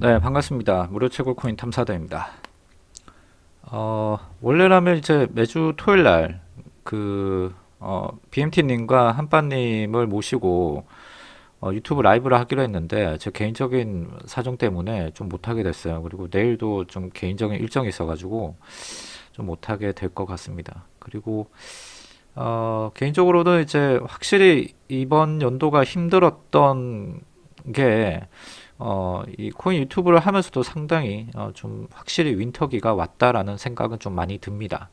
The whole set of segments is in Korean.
네, 반갑습니다. 무료 채굴 코인 탐사대입니다. 어, 원래라면 이제 매주 토요일 날, 그, 어, BMT님과 한빠님을 모시고, 어, 유튜브 라이브를 하기로 했는데, 제 개인적인 사정 때문에 좀 못하게 됐어요. 그리고 내일도 좀 개인적인 일정이 있어 가지고, 좀 못하게 될 것 같습니다. 그리고, 어, 개인적으로는 이제 확실히 이번 연도가 힘들었던 게, 어, 이 코인 유튜브를 하면서도 상당히 어, 좀 확실히 윈터기가 왔다라는 생각은 좀 많이 듭니다.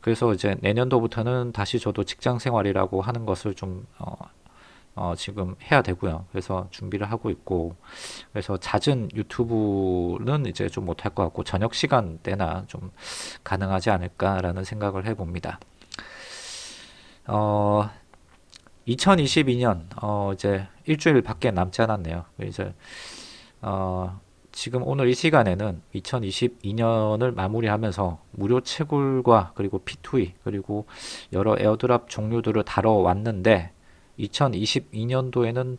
그래서 이제 내년도부터는 다시 저도 직장 생활이라고 하는 것을 좀 어, 어, 지금 해야 되고요. 그래서 준비를 하고 있고, 그래서 잦은 유튜브는 이제 좀 못할 것 같고, 저녁 시간대나 좀 가능하지 않을까라는 생각을 해봅니다. 어, 2022년 어 이제 일주일밖에 남지 않았네요. 이제 어 지금 오늘 이 시간에는 2022년을 마무리하면서 무료 채굴과 그리고 P2E 그리고 여러 에어드랍 종류들을 다뤄왔는데 2022년도에는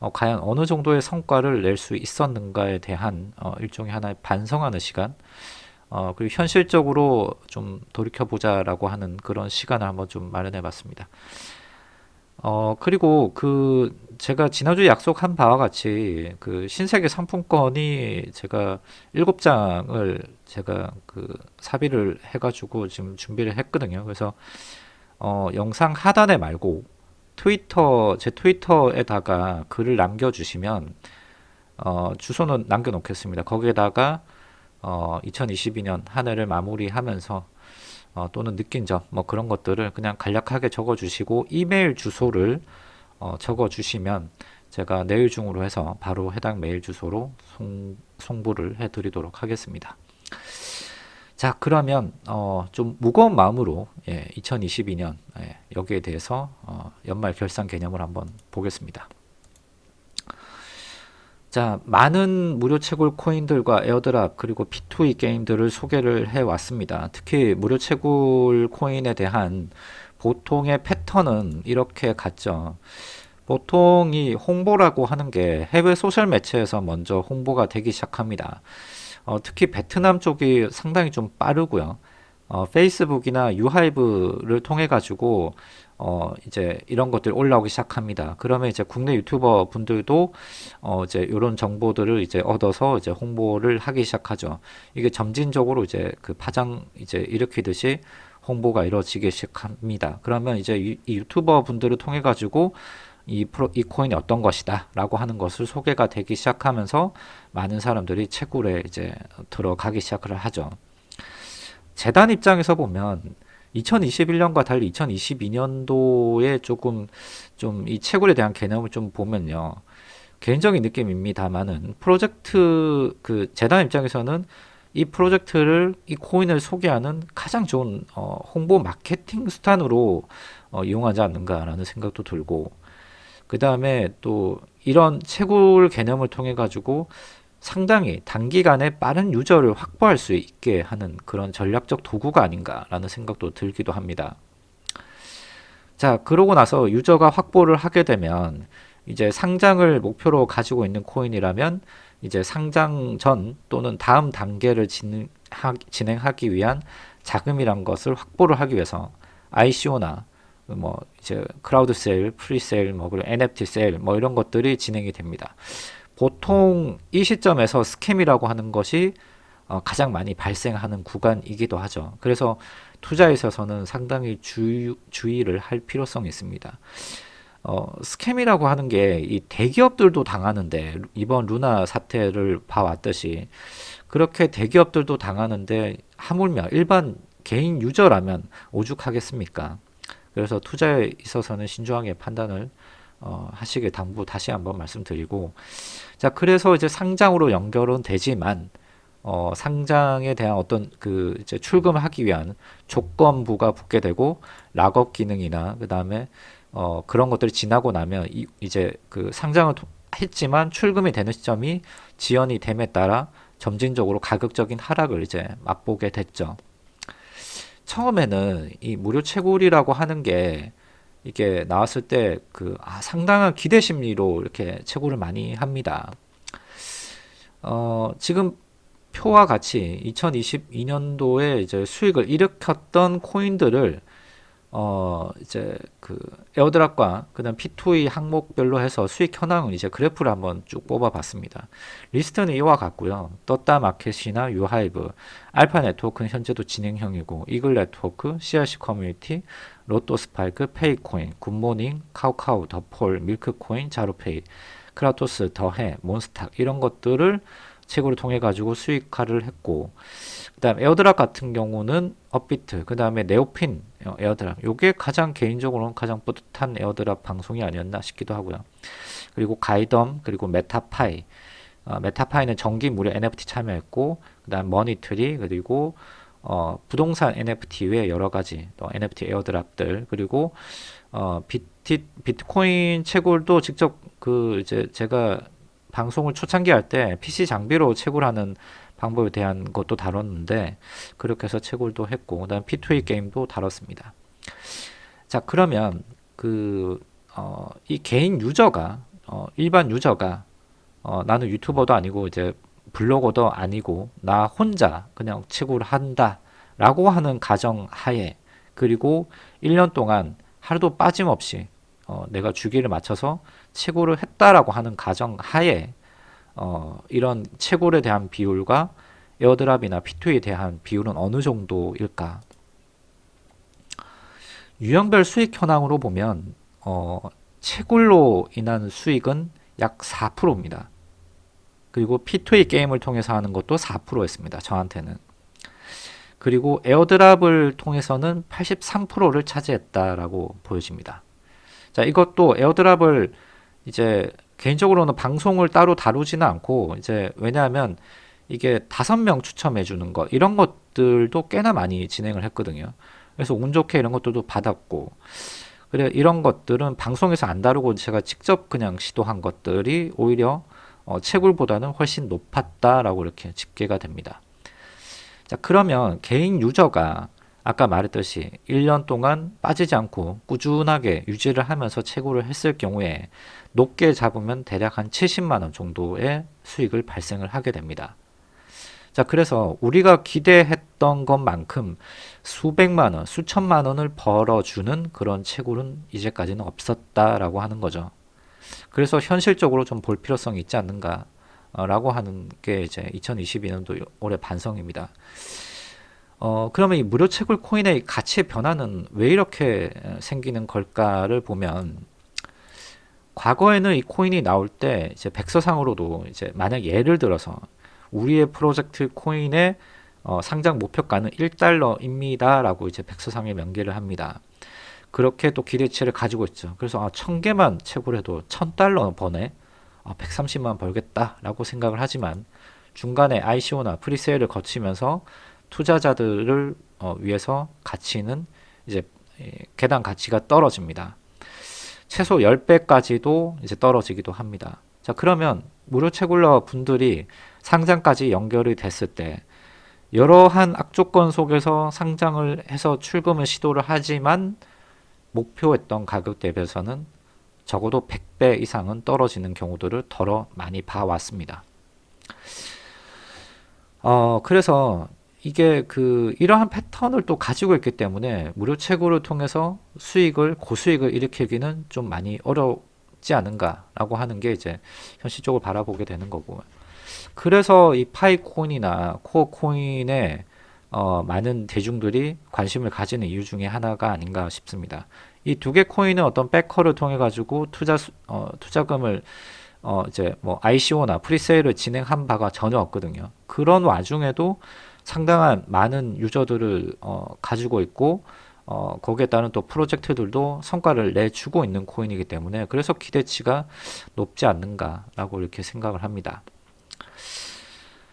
어 과연 어느 정도의 성과를 낼 수 있었는가에 대한 어 일종의 하나의 반성하는 시간 어 그리고 현실적으로 좀 돌이켜보자라고 하는 그런 시간을 한번 좀 마련해 봤습니다. 어, 그리고 그 제가 지난주에 약속한 바와 같이 그 신세계 상품권이 제가 일곱 장을 제가 그 사비를 해가지고 지금 준비를 했거든요. 그래서 어, 영상 하단에 말고 트위터, 제 트위터에다가 글을 남겨주시면 어, 주소는 남겨놓겠습니다. 거기에다가 어, 2022년 한 해를 마무리하면서 어, 또는 느낀 점 뭐 그런 것들을 그냥 간략하게 적어 주시고 이메일 주소를 어, 적어 주시면 제가 내일 중으로 해서 바로 해당 메일 주소로 송, 송부를 해 드리도록 하겠습니다. 자 그러면 어, 좀 무거운 마음으로 예, 2022년 예, 여기에 대해서 어, 연말 결산 개념을 한번 보겠습니다 자, 많은 무료 채굴 코인들과 airdrop 그리고 P2E 게임들을 소개를 해 왔습니다. 특히 무료 채굴 코인에 대한 보통의 패턴은 이렇게 갔죠. 보통 이 홍보라고 하는 게 해외 소셜 매체에서 먼저 홍보가 되기 시작합니다. 어, 특히 베트남 쪽이 상당히 좀 빠르고요. 어, 페이스북이나 유튜브를 통해 가지고 어 이제 이런 것들이 올라오기 시작합니다. 그러면 이제 국내 유튜버 분들도 어 이제 이런 정보들을 이제 얻어서 이제 홍보를 하기 시작하죠. 이게 점진적으로 이제 그 파장 이제 일으키듯이 홍보가 이루어지기 시작합니다. 그러면 이제 이, 이 유튜버 분들을 통해 가지고 이, 프로, 이 코인이 어떤 것이다 라고 하는 것을 소개가 되기 시작하면서 많은 사람들이 채굴에 이제 들어가기 시작을 하죠. 재단 입장에서 보면 2021년과 달리 2022년도에 조금 좀 이 채굴에 대한 개념을 좀 보면요. 개인적인 느낌입니다만은 프로젝트 그 재단 입장에서는 이 프로젝트를 이 코인을 소개하는 가장 좋은 어, 홍보 마케팅 수단으로 어, 이용하지 않는가라는 생각도 들고 그 다음에 또 이런 채굴 개념을 통해 가지고 상당히 단기간에 빠른 유저를 확보할 수 있게 하는 그런 전략적 도구가 아닌가라는 생각도 들기도 합니다. 자, 그러고 나서 유저가 확보를 하게 되면 이제 상장을 목표로 가지고 있는 코인이라면 이제 상장 전 또는 다음 단계를 진행 하기 위한 자금이란 것을 확보를 하기 위해서 ICO나 뭐 이제 crowd sale, pre-sale, 뭐 그리고 NFT sale 뭐 이런 것들이 진행이 됩니다. 보통 이 시점에서 scam이라고 하는 것이 어, 가장 많이 발생하는 구간이기도 하죠. 그래서 투자에 있어서는 상당히 주, 주의를 할 필요성이 있습니다. 어, 스캠이라고 하는 게 이 대기업들도 당하는데 이번 루나 사태를 봐왔듯이 그렇게 대기업들도 당하는데 하물며 일반 개인 유저라면 오죽하겠습니까? 그래서 투자에 있어서는 신중하게 판단을 어, 하시길 당부 다시 한번 말씀드리고 자 그래서 이제 상장으로 연결은 되지만 어, 상장에 대한 어떤 그 이제 출금하기 위한 조건부가 붙게 되고 락업 기능이나 그 다음에 어, 그런 것들이 지나고 나면 이, 이제 그 상장을 했지만 출금이 되는 시점이 지연이 됨에 따라 점진적으로 가격적인 하락을 이제 맛보게 됐죠. 처음에는 이 무료 채굴이라고 하는 게 이게 나왔을 때 그 아, 상당한 기대 심리로 이렇게 채굴을 많이 합니다. 어, 지금 표와 같이 2022년도에 이제 수익을 일으켰던 코인들을 어 이제 그 airdrop과 그다음 P2E 항목별로 해서 수익 현황을 이제 그래프를 한번 쭉 뽑아봤습니다. 리스트는 이와 같고요. 떴다 마켓이나 유하이브, 알파 네트워크는 현재도 진행형이고 이글 네트워크, CRC 커뮤니티, 로또 스파이크, 페이코인, 굿모닝, 카우카우, 더폴, 밀크코인, 자루페이, 크라토스, 더해, 몬스탁 이런 것들을 채굴로 통해 가지고 수익화를 했고 그 다음 airdrop 같은 경우는 업비트 그 다음에 네오핀 airdrop. 요게 가장 개인적으로는 가장 뿌듯한 airdrop 방송이 아니었나 싶기도 하고요. 그리고 가이덤 그리고 메타파이. 어, 메타파이는 정기 무료 NFT 참여했고 그 다음 머니트리 그리고 어, 부동산 NFT 외에 여러 가지 또 NFT airdrop들 그리고 어, 비트, 비트코인 채굴도 직접 그 이제 제가 방송을 초창기 할 때 PC 장비로 채굴하는 방법에 대한 것도 다뤘는데 그렇게 해서 채굴도 했고 그다음 P2E 게임도 다뤘습니다. 자 그러면 그 어, 이 개인 유저가 어, 일반 유저가 어, 나는 유튜버도 아니고 이제 블로거도 아니고 나 혼자 그냥 채굴 한다 라고 하는 가정 하에 그리고 1년 동안 하루도 빠짐없이 어, 내가 주기를 맞춰서 채굴을 했다라고 하는 가정 하에 어, 이런 채굴에 대한 비율과 에어드랍이나 P2에 대한 비율은 어느 정도일까? 유형별 수익 현황으로 보면 어, 채굴로 인한 수익은 약 4%입니다. 그리고 P2E 게임을 통해서 하는 것도 4%였습니다. 저한테는. 그리고 에어드랍을 통해서는 83%를 차지했다라고 보여집니다. 자, 이것도 에어드랍을 이제 개인적으로는 방송을 따로 다루지는 않고 이제 왜냐하면 이게 다섯 명 추첨해 주는 것 이런 것들도 꽤나 많이 진행을 했거든요. 그래서 운 좋게 이런 것들도 받았고 그래 이런 것들은 방송에서 안 다루고 제가 직접 그냥 시도한 것들이 오히려 어, 채굴보다는 훨씬 높았다라고 이렇게 집계가 됩니다. 자 그러면 개인 유저가 아까 말했듯이 1년 동안 빠지지 않고 꾸준하게 유지를 하면서 채굴을 했을 경우에 높게 잡으면 대략 한 70만원 정도의 수익을 발생을 하게 됩니다. 자 그래서 우리가 기대했던 것만큼 수백만원, 수천만원을 벌어주는 그런 채굴은 이제까지는 없었다라고 하는 거죠. 그래서 현실적으로 좀 볼 필요성이 있지 않는가 라고 하는 게 이제 2022년도 올해 반성입니다. 어, 그러면 이 무료 채굴 코인의 가치의 변화는 왜 이렇게 생기는 걸까를 보면 과거에는 이 코인이 나올 때 이제 백서상으로도 이제 만약 예를 들어서 우리의 프로젝트 코인의 어, 상장 목표가는 1달러입니다 라고 이제 백서상에 명기를 합니다. 그렇게 또 기대치를 가지고 있죠. 그래서 아, 1000개만 채굴해도 1000달러 버네. 아, 130만 벌겠다 라고 생각을 하지만 중간에 ICO나 프리세일을 거치면서 투자자들을 어, 위해서 가치는 이제 개당 가치가 떨어집니다. 최소 10배까지도 이제 떨어지기도 합니다. 자 그러면 무료 채굴러 분들이 상장까지 연결이 됐을 때 여러한 악조건 속에서 상장을 해서 출금을 시도를 하지만 목표했던 가격 대비해서는 적어도 100배 이상은 떨어지는 경우들을 덜어 많이 봐왔습니다. 어, 그래서 이게 그 이러한 패턴을 또 가지고 있기 때문에 무료 채굴을 통해서 수익을 고수익을 일으키기는 좀 많이 어렵지 않은가라고 하는 게 이제 현실적으로 바라보게 되는 거고 그래서 이 파이코인이나 코어코인에 어, 많은 대중들이 관심을 가지는 이유 중에 하나가 아닌가 싶습니다. 이 두 개 코인은 어떤 백커를 통해 가지고 투자 어, 투자금을 어, 이제 뭐 ICO나 프리세일을 진행한 바가 전혀 없거든요. 그런 와중에도 상당한 많은 유저들을 어, 가지고 있고 어, 거기에 따른 또 프로젝트들도 성과를 내주고 있는 코인이기 때문에 그래서 기대치가 높지 않는가라고 이렇게 생각을 합니다.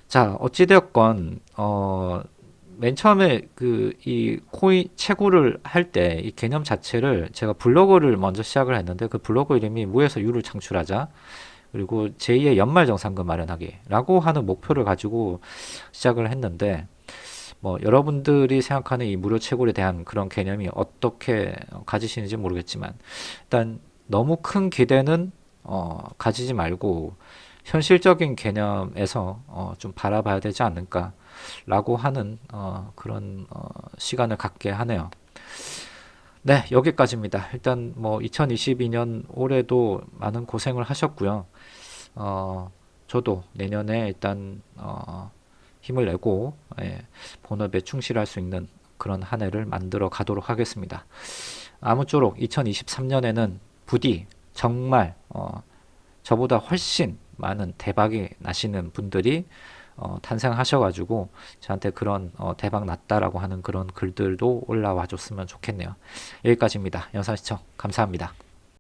자 어찌되었건 어, 맨 처음에 그 이 코인 채굴을 할 때 이 개념 자체를 제가 블로그를 먼저 시작을 했는데 그 블로그 이름이 무에서 유를 창출하자 그리고 제2의 연말정산금 마련하기 라고 하는 목표를 가지고 시작을 했는데 뭐 여러분들이 생각하는 이 무료 채굴에 대한 그런 개념이 어떻게 가지시는지 모르겠지만 일단 너무 큰 기대는 어, 가지지 말고 현실적인 개념에서 어, 좀 바라봐야 되지 않을까 라고 하는 어, 그런 어, 시간을 갖게 하네요. 네, 여기까지입니다. 일단 뭐 2022년 올해도 많은 고생을 하셨고요. 어, 저도 내년에 일단 어, 힘을 내고 예, 본업에 충실할 수 있는 그런 한 해를 만들어 가도록 하겠습니다. 아무쪼록 2023년에는 부디 정말 어, 저보다 훨씬 많은 대박이 나시는 분들이 어, 탄생하셔가지고 저한테 그런 어, 대박 났다라고 하는 그런 글들도 올라와 줬으면 좋겠네요. 여기까지입니다. 영상 시청 감사합니다.